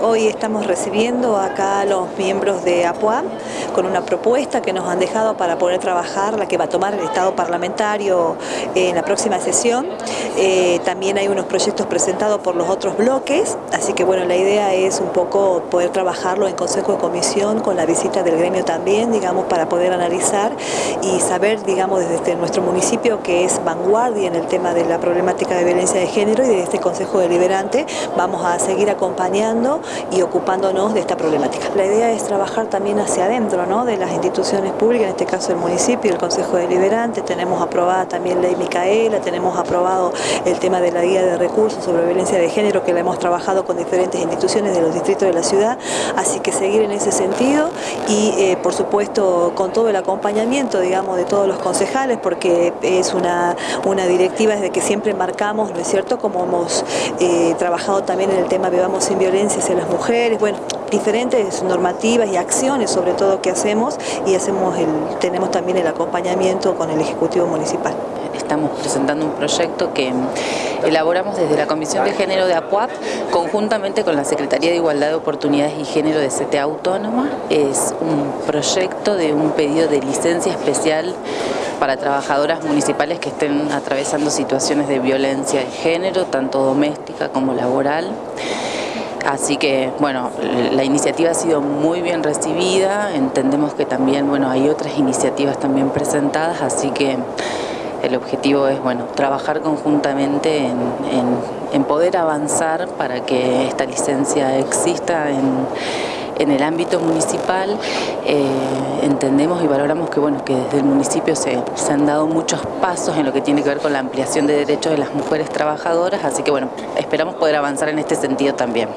Hoy estamos recibiendo acá a los miembros de APUAM con una propuesta que nos han dejado para poder trabajar, la que va a tomar el Estado parlamentario en la próxima sesión. Eh, también hay unos proyectos presentados por los otros bloques, así que bueno, la idea es un poco poder trabajarlo en Consejo de Comisión con la visita del gremio también, digamos, para poder analizar y saber, digamos, desde nuestro municipio que es vanguardia en el tema de la problemática de violencia de género y desde este Consejo Deliberante vamos a seguir acompañando y ocupándonos de esta problemática. La idea es trabajar también hacia adentro ¿no? de las instituciones públicas, en este caso el municipio, el Consejo Deliberante, tenemos aprobada también ley Micaela, tenemos aprobado el tema de la guía de recursos sobre violencia de género que la hemos trabajado con diferentes instituciones de los distritos de la ciudad, así que seguir en ese sentido y eh, por supuesto con todo el acompañamiento digamos de todos los concejales porque es una, una directiva desde que siempre marcamos, ¿no es cierto?, como hemos eh, trabajado también en el tema Vivamos sin violencia hacia las mujeres, bueno, diferentes normativas y acciones sobre todo que hacemos y hacemos el, tenemos también el acompañamiento con el Ejecutivo Municipal. Estamos presentando un proyecto que elaboramos desde la Comisión de Género de APUAP conjuntamente con la Secretaría de Igualdad de Oportunidades y Género de CTA Autónoma. Es un proyecto de un pedido de licencia especial para trabajadoras municipales que estén atravesando situaciones de violencia de género, tanto doméstica como laboral. Así que, bueno, la iniciativa ha sido muy bien recibida, entendemos que también, bueno, hay otras iniciativas también presentadas, así que el objetivo es, bueno, trabajar conjuntamente en, poder avanzar para que esta licencia exista en, el ámbito municipal. Eh, entendemos y valoramos que, bueno, que desde el municipio se, se han dado muchos pasos en lo que tiene que ver con la ampliación de derechos de las mujeres trabajadoras, así que, bueno, esperamos poder avanzar en este sentido también.